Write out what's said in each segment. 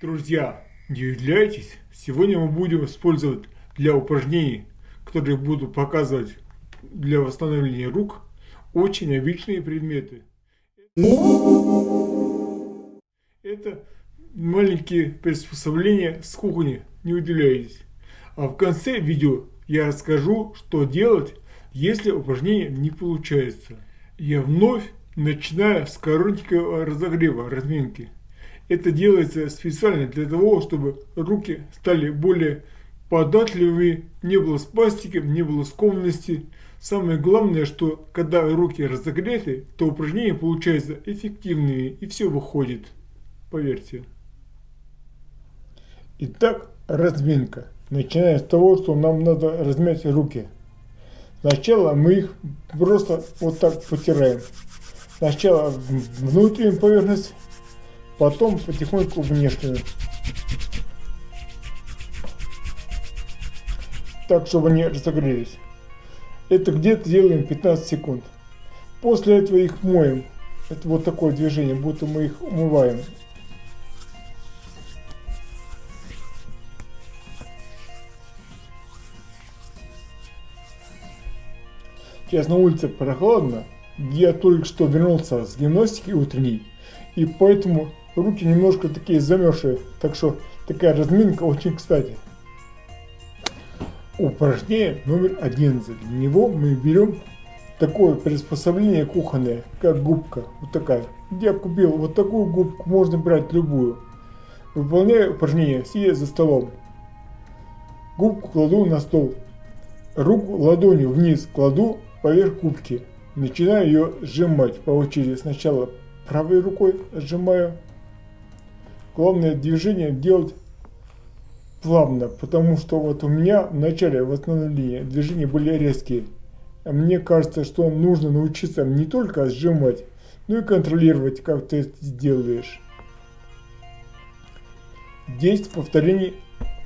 Друзья, не удивляйтесь, сегодня мы будем использовать для упражнений, которые буду показывать для восстановления рук, очень обычные предметы. Это маленькие приспособления с кухни, не удивляйтесь. А в конце видео я расскажу, что делать, если упражнение не получается. Я вновь начинаю с коротенького разогрева, разминки. Это делается специально для того, чтобы руки стали более податливыми, не было спастики, не было скованности. Самое главное, что когда руки разогреты, то упражнения получаются эффективными и все выходит. Поверьте. Итак, разминка. Начиная с того, что нам надо размять руки. Сначала мы их просто вот так потираем. Сначала внутреннюю поверхность, потом потихоньку внешнюю. Так, чтобы они разогрелись. Это где-то делаем 15 секунд. После этого их моем. Это вот такое движение, будто мы их умываем. Сейчас на улице прохладно. Я только что вернулся с гимнастики утренней. И поэтому руки немножко такие замерзшие, так что такая разминка очень кстати. Упражнение номер 11. Для него мы берем такое приспособление кухонное, как губка, вот такая. Я купил вот такую губку, можно брать любую. Выполняю упражнение, сидя за столом. Губку кладу на стол. Руку ладонью вниз кладу поверх губки. Начинаю ее сжимать по очереди. Сначала правой рукой сжимаю Главное движение делать плавно, потому что вот у меня в начале восстановления движения были резкие. А мне кажется, что нужно научиться не только сжимать, но и контролировать, как ты это делаешь. 10 повторений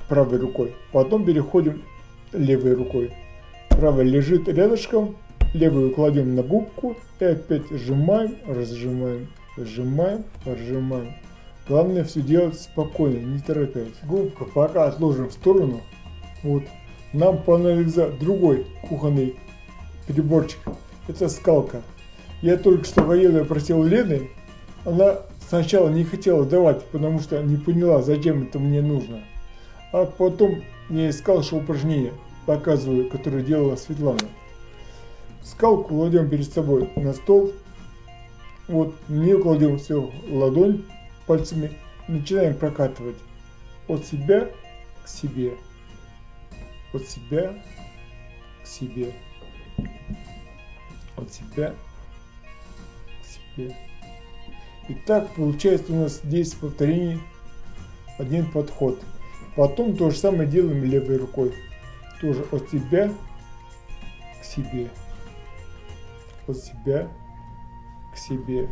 правой рукой. Потом переходим левой рукой. Правая лежит рядышком, левую кладем на губку и опять сжимаем, разжимаем, сжимаем, разжимаем. Главное все делать спокойно, не торопясь. Губка пока отложим в сторону. Вот. Нам понадобится другой кухонный приборчик. Это скалка. Я только что военную просил Лены. Она сначала не хотела давать, потому что не поняла, зачем это мне нужно. А потом я искал что упражнение, показываю, которое делала Светлана. Скалку кладем перед собой на стол. Вот, не кладем все ладонь пальцами начинаем прокатывать от себя к себе, от себя к себе, от себя к себе. И так получается у нас 10 повторений, один подход. Потом то же самое делаем левой рукой. Тоже от себя к себе. От себя к себе.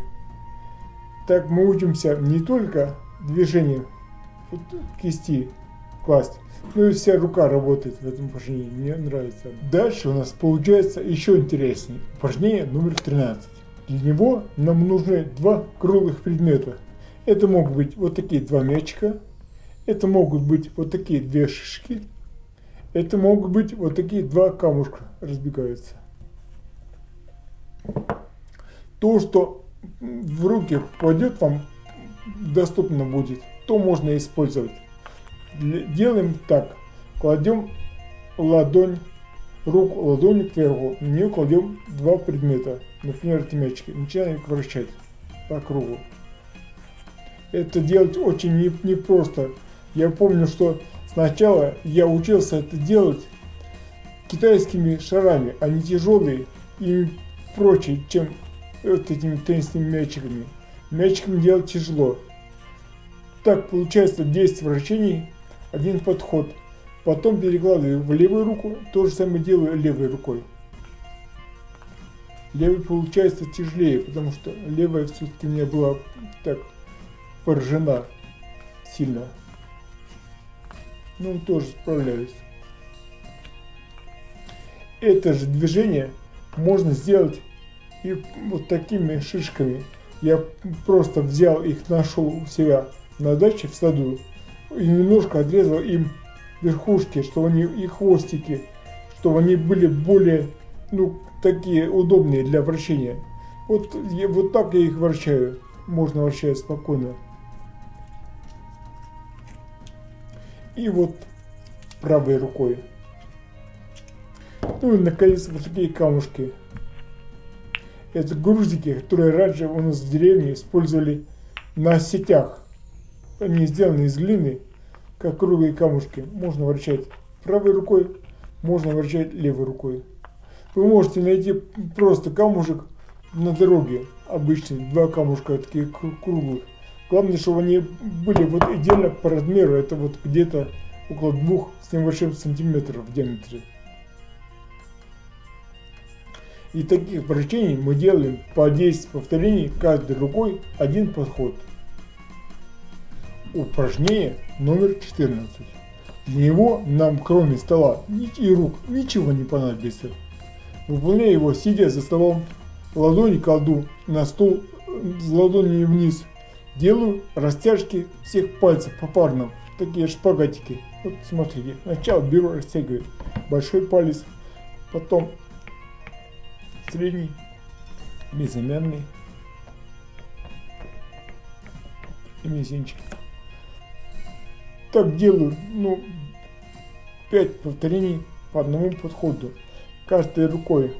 Так мы учимся не только движению кисти класть, но и вся рука работает в этом упражнении. Мне нравится. Дальше у нас получается еще интереснее. Упражнение номер 13. Для него нам нужны два круглых предмета. Это могут быть вот такие два мячика. Это могут быть вот такие две шишки. Это могут быть вот такие два камушка разбегаются. То, что в руки попадет вам, доступно будет, то можно использовать. Делаем так. Кладем ладонь, руку ладонью кверху, в нее кладем два предмета, например, эти мячики. Начинаем их вращать по кругу. Это делать очень непросто. Не я помню, что сначала я учился это делать китайскими шарами. Они тяжелые и прочее, чем вот этими теннисными мячиками. Мячиком делать тяжело. Так получается 10 вращений, один подход. Потом перекладываю в левую руку, то же самое делаю левой рукой. Левый получается тяжелее, потому что левая все-таки у меня была так поражена сильно. Ну, тоже справляюсь. Это же движение можно сделать и вот такими шишками я просто взял их, нашел у себя на даче в саду, и немножко отрезал им верхушки, чтобы они и хвостики, чтобы они были более, ну, такие удобные для вращения. Вот, я, вот так я их вращаю. Можно вращать спокойно. И вот правой рукой. Ну и наконец вот такие камушки. Это грузики, которые раньше у нас в деревне использовали на сетях. Они сделаны из глины, как круглые камушки. Можно вращать правой рукой, можно вращать левой рукой. Вы можете найти просто камушек на дороге, обычный, два камушка такие круглых. Главное, чтобы они были вот идеально по размеру, это вот где-то около двух с небольшим сантиметров в диаметре. И таких вращений мы делаем по 10 повторений каждой рукой один подход. Упражнение номер 14. Для него нам кроме стола и рук ничего не понадобится. Выполняя его, сидя за столом, ладони кладу на стол с ладонями вниз. Делаю растяжки всех пальцев попарно, такие шпагатики. Вот смотрите, сначала беру, растягиваю большой палец, потом средний, безымянный и мизинчик. Так делаю, ну, 5 повторений по одному подходу, каждой рукой.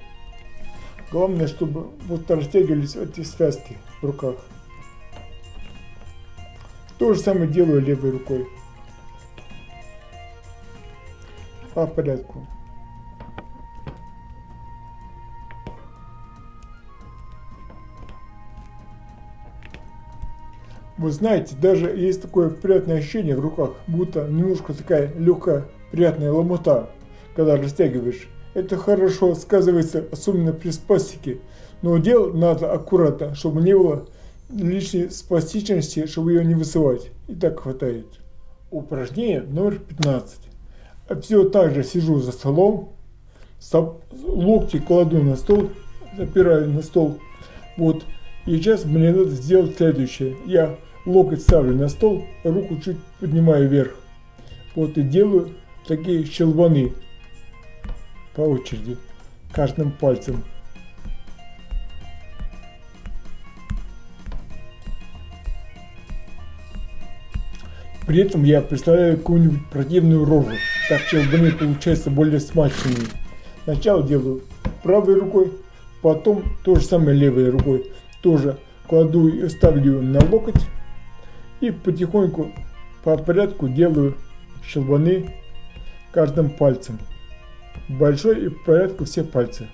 Главное, чтобы вот растягивались эти связки в руках. То же самое делаю левой рукой. По порядку. Вы знаете, даже есть такое приятное ощущение в руках, будто немножко такая легкая, приятная ломота, когда растягиваешь. Это хорошо сказывается, особенно при спастике, но делать надо аккуратно, чтобы не было лишней спастичности, чтобы ее не высылать. И так хватает. Упражнение номер 15. Все так же сижу за столом, локти кладу на стол, опираю на стол. Вот. И сейчас мне надо сделать следующее. Я локоть ставлю на стол, руку чуть поднимаю вверх. Вот и делаю такие щелбаны по очереди, каждым пальцем. При этом я представляю какую-нибудь противную рожу, так щелбаны получаются более смачными. Сначала делаю правой рукой, потом то же самое левой рукой. Тоже кладу и ставлю на локоть и потихоньку по порядку делаю щелбаны каждым пальцем большой и в порядку все пальцы.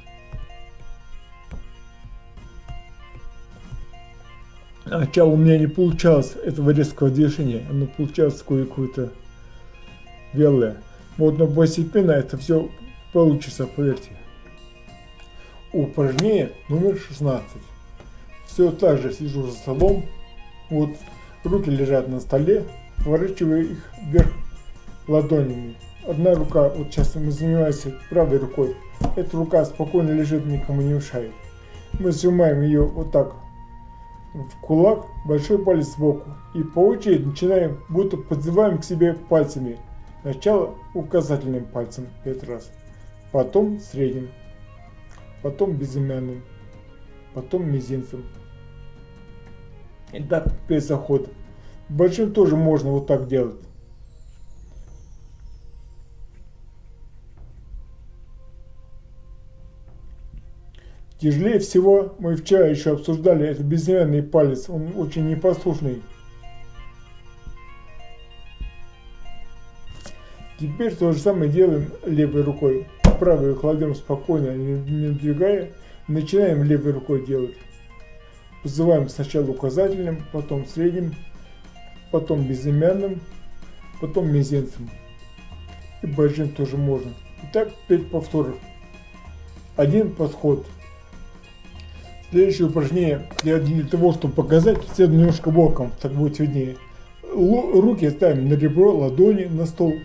Сначала у меня не получалось этого резкого движения, оно получалось какое-то вялое. Вот, но постепенно это все получится, поверьте. Упражнение номер 16. Все так же сижу за столом, вот руки лежат на столе, поворачиваю их вверх ладонями одна рука, вот сейчас мы занимаемся правой рукой, эта рука спокойно лежит, никому не мешает. Мы сжимаем ее вот так в кулак, большой палец сбоку. И по очереди начинаем, будто подзываем к себе пальцами. Сначала указательным пальцем 5 раз, потом средним, потом безымянным, потом мизинцем. И так без заходов. Большим тоже можно вот так делать. Тяжелее всего, мы вчера еще обсуждали, это безымянный палец, он очень непослушный. Теперь то же самое делаем левой рукой. Правую кладем спокойно, не двигая. Начинаем левой рукой делать. Вызываем сначала указательным, потом средним, потом безымянным, потом мизинцем. И большим тоже можно. Итак, 5 повторов. Один подход. Следующее упражнение для, для того, чтобы показать, сяду немножко боком, так будет виднее. Руки ставим на ребро, ладони на стол.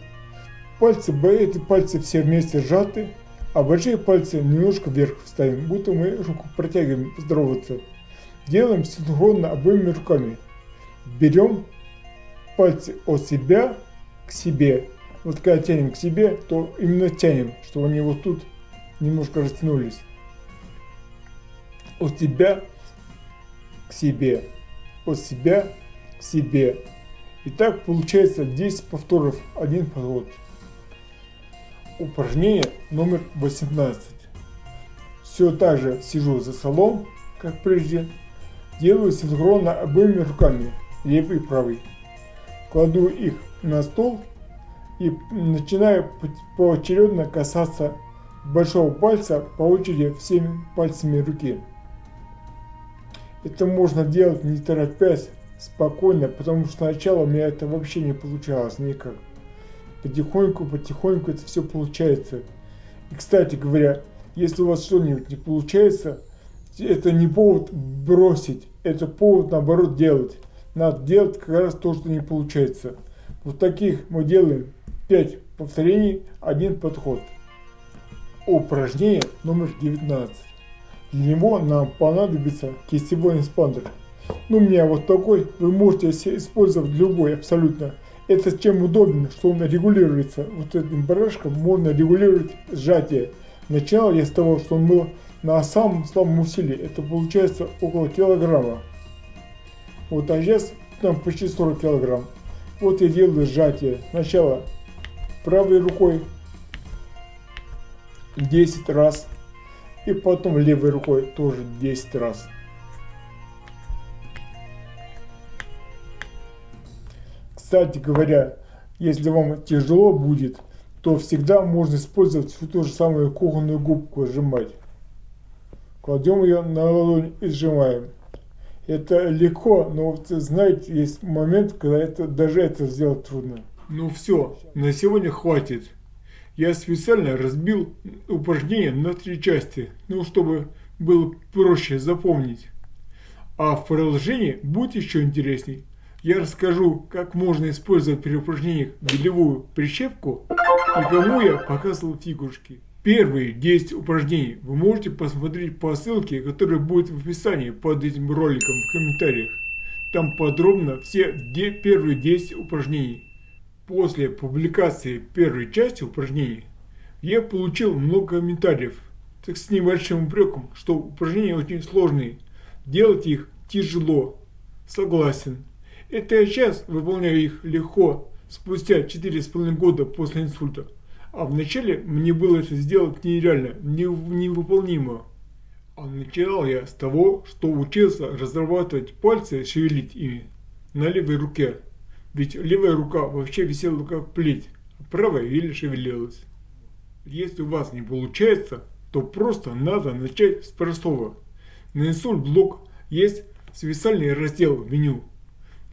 Пальцы, эти пальцы все вместе сжаты, а большие пальцы немножко вверх ставим, будто мы руку протягиваем здороваться. Делаем синхронно обоими руками. Берем пальцы от себя к себе. Вот когда тянем к себе, то именно тянем, что они вот тут немножко растянулись. От себя к себе. От себя к себе. И так получается 10 повторов, один подход. Упражнение номер 18. Все так же сижу за столом, как прежде. Делаю синхронно обоими руками, левый и правый. Кладу их на стол и начинаю поочередно касаться большого пальца по очереди всеми пальцами руки. Это можно делать не торопясь, спокойно, потому что сначала у меня это вообще не получалось никак. Потихоньку, потихоньку это все получается. И, кстати говоря, если у вас что-нибудь не получается, это не повод бросить, это повод наоборот делать. Надо делать как раз то, что не получается. Вот таких мы делаем 5 повторений, один подход. Упражнение номер 19. Для него нам понадобится кистевой экспандер. Ну, у меня вот такой, вы можете использовать любой абсолютно. Это чем удобно, что он регулируется. Вот этим барашком можно регулировать сжатие. Начинал я с того, что он был на самом слабом усилии. Это получается около килограмма. Вот, а сейчас там почти 40 килограмм. Вот я делаю сжатие. Сначала правой рукой 10 раз. И потом левой рукой тоже 10 раз. Кстати говоря, если вам тяжело будет, то всегда можно использовать всю ту же самую кухонную губку сжимать. Кладем ее на ладонь и сжимаем. Это легко, но знаете, есть момент, когда это, даже это сделать трудно. Ну все, на сегодня хватит. Я специально разбил упражнение на три части, ну чтобы было проще запомнить. А в продолжении будет еще интересней я расскажу, как можно использовать при упражнениях белевую прищепку и кому я показывал фигурки. Первые 10 упражнений вы можете посмотреть по ссылке, которая будет в описании под этим роликом в комментариях. Там подробно все первые 10 упражнений. После публикации первой части упражнений я получил много комментариев, так с небольшим упреком, что упражнения очень сложные, делать их тяжело. Согласен. Это я сейчас выполняю их легко, спустя 4,5 года после инсульта. А вначале мне было это сделать нереально, невыполнимо. А начинал я с того, что учился разрабатывать пальцы, шевелить ими на левой руке. Ведь левая рука вообще висела как плеть, а правая еле шевелилась. Если у вас не получается, то просто надо начать с простого. На инсульт блок есть специальный раздел в меню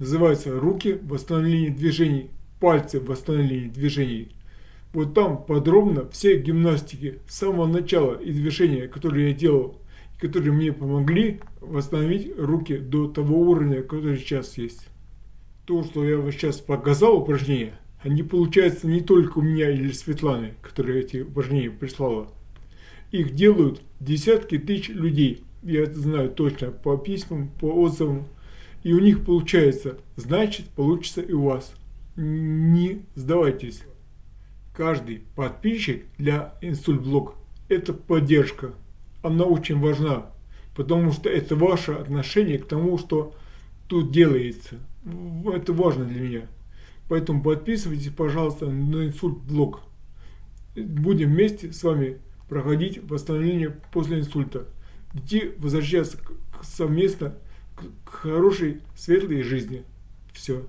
называется «Руки в восстановлении движений», «Пальцы в восстановлении движений». Вот там подробно все гимнастики с самого начала и движения, которые я делал, которые мне помогли восстановить руки до того уровня, который сейчас есть. То, что я вот сейчас показал упражнения, они получаются не только у меня или Светланы, которая эти упражнения прислала. Их делают десятки тысяч людей. Я это знаю точно по письмам, по отзывам и у них получается, значит получится и у вас. Не сдавайтесь. Каждый подписчик для инсультблог это поддержка. Она очень важна, потому что это ваше отношение к тому, что тут делается. Это важно для меня. Поэтому подписывайтесь, пожалуйста, на инсультблог. Будем вместе с вами проходить восстановление после инсульта. Идти возвращаться совместно к хорошей, светлой жизни. Все.